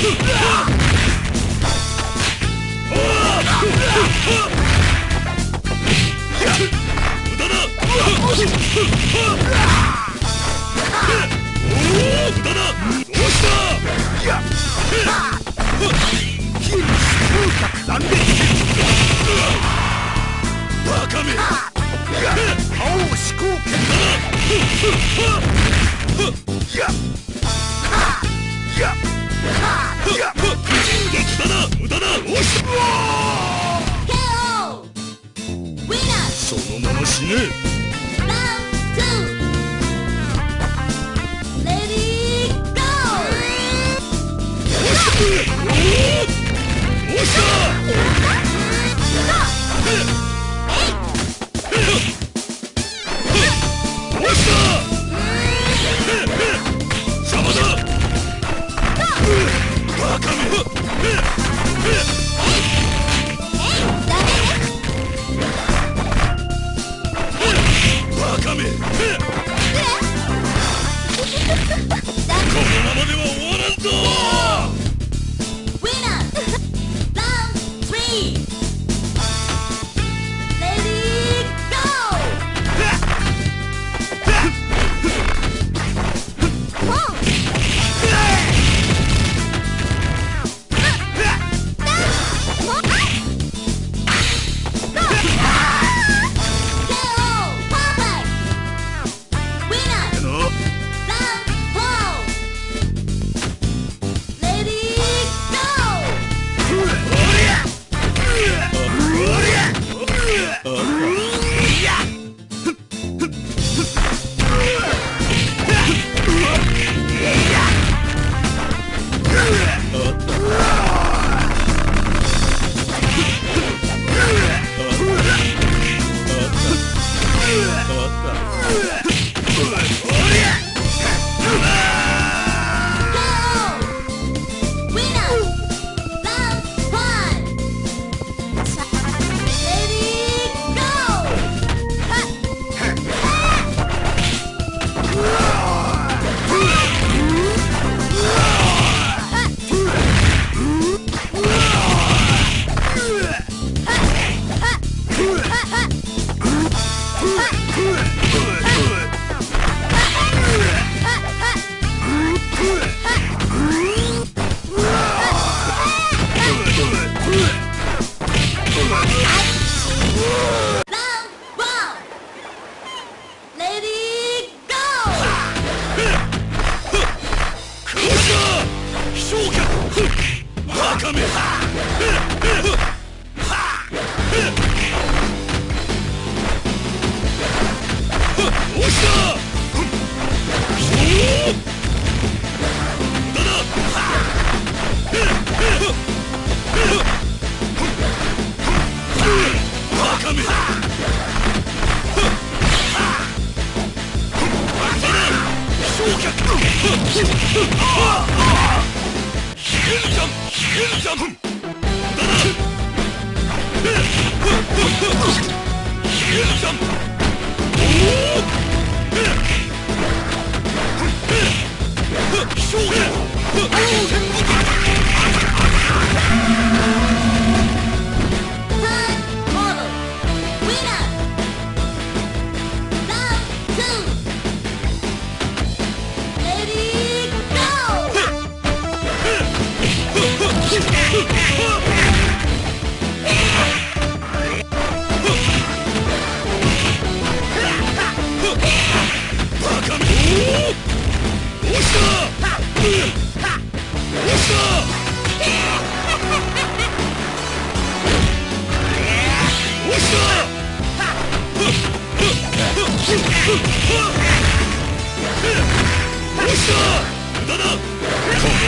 Ha! ね。勝負この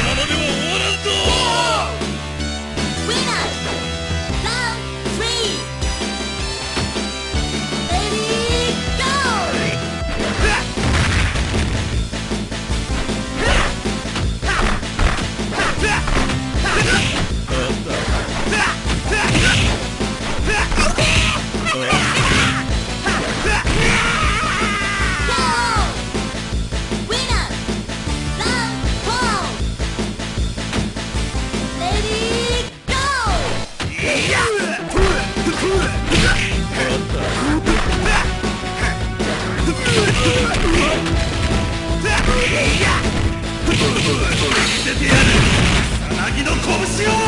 ままでは終わせてや拳を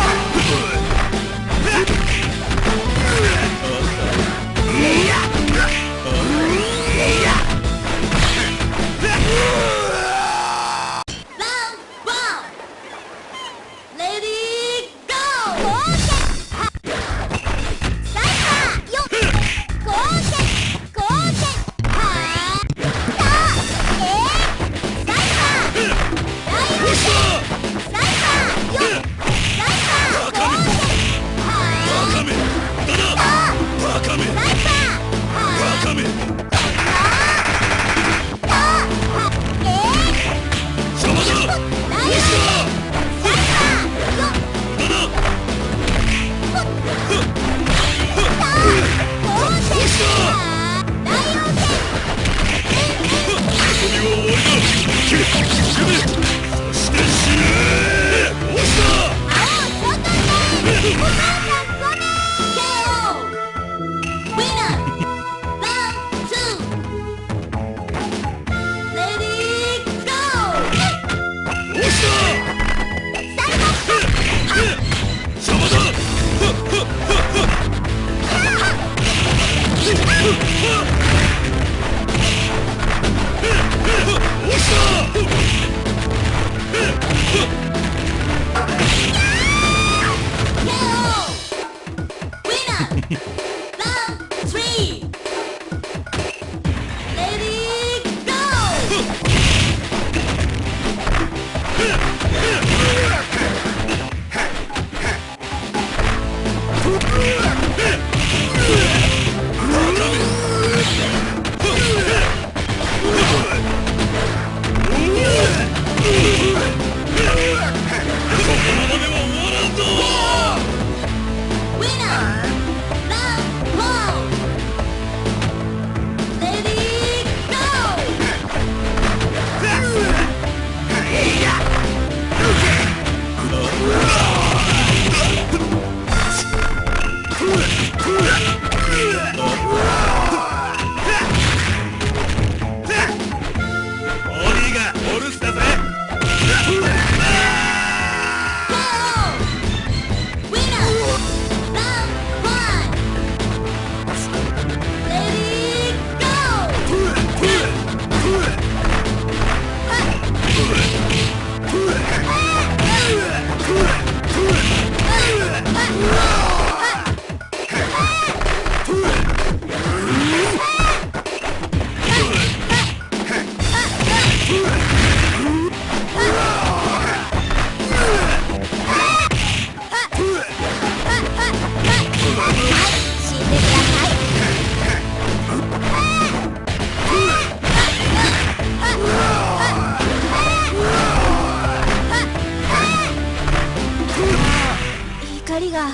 が。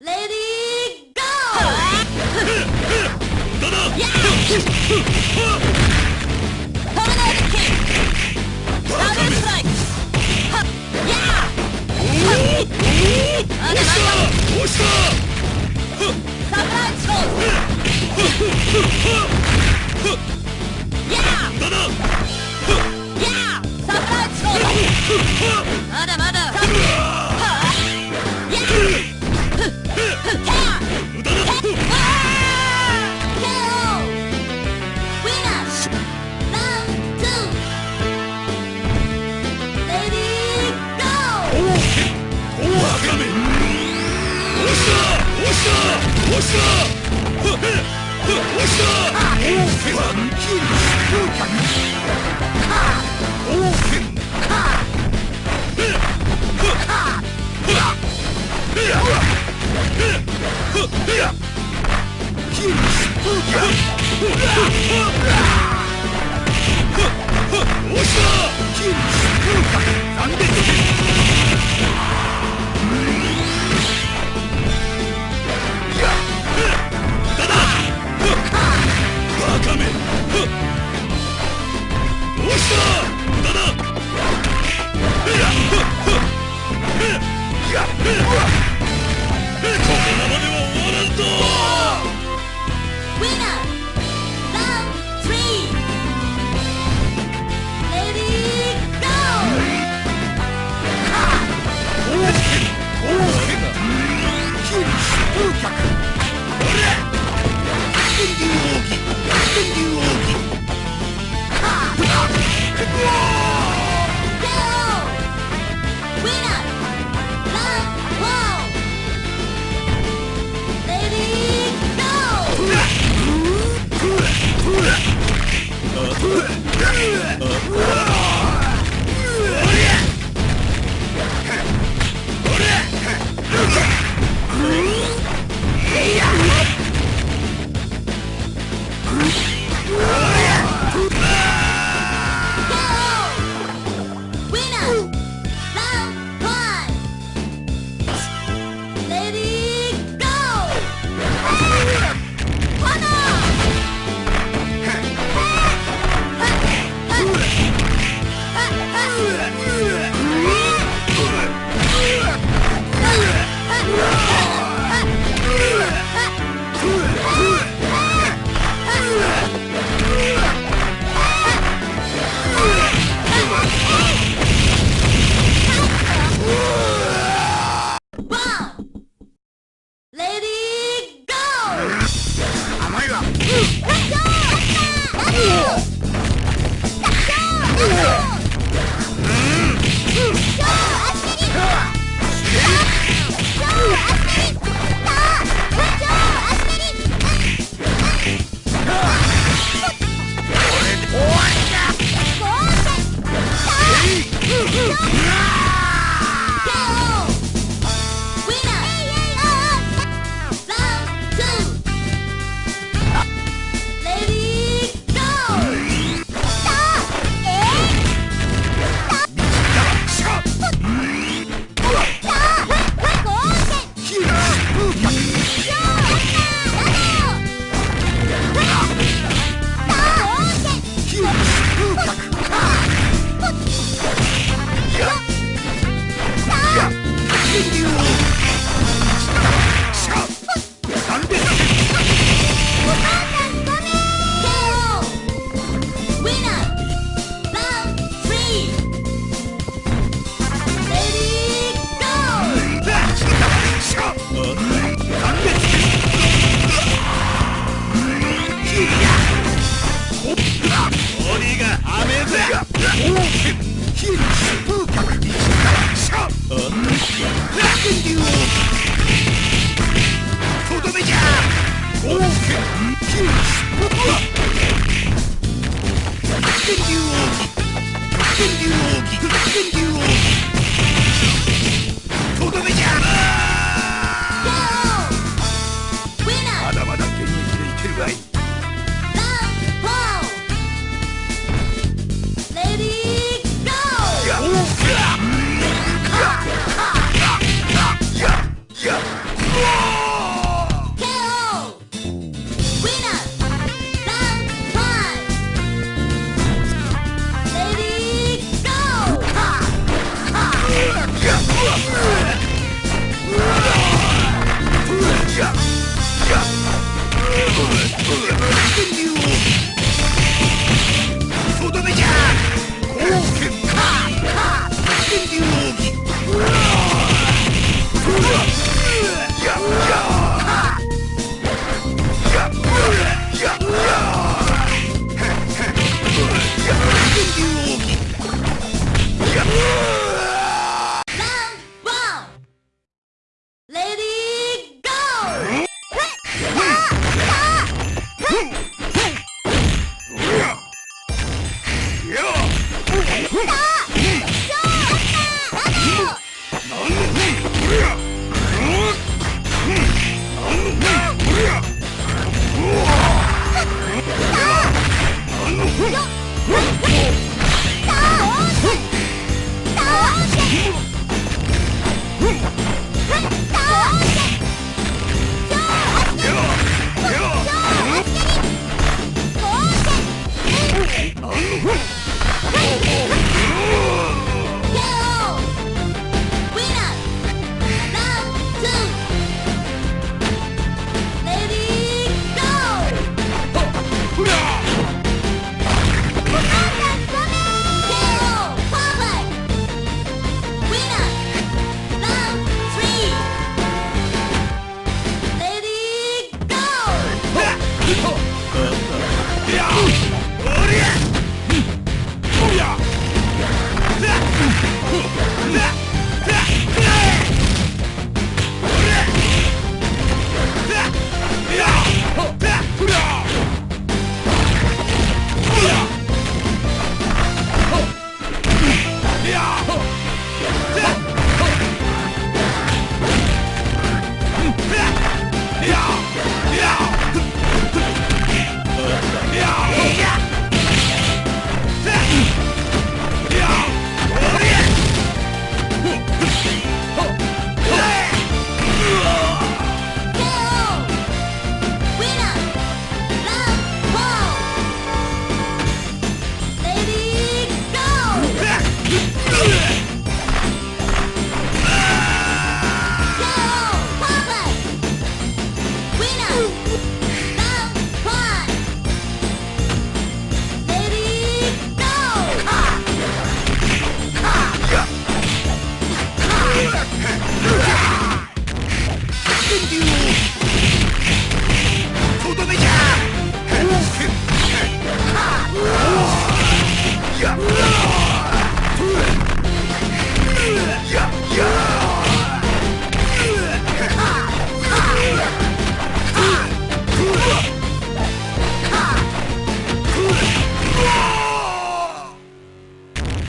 レディーゴーサプライズーまだまだ残念 Ugh! Ugh. Let's go! とどめじゃ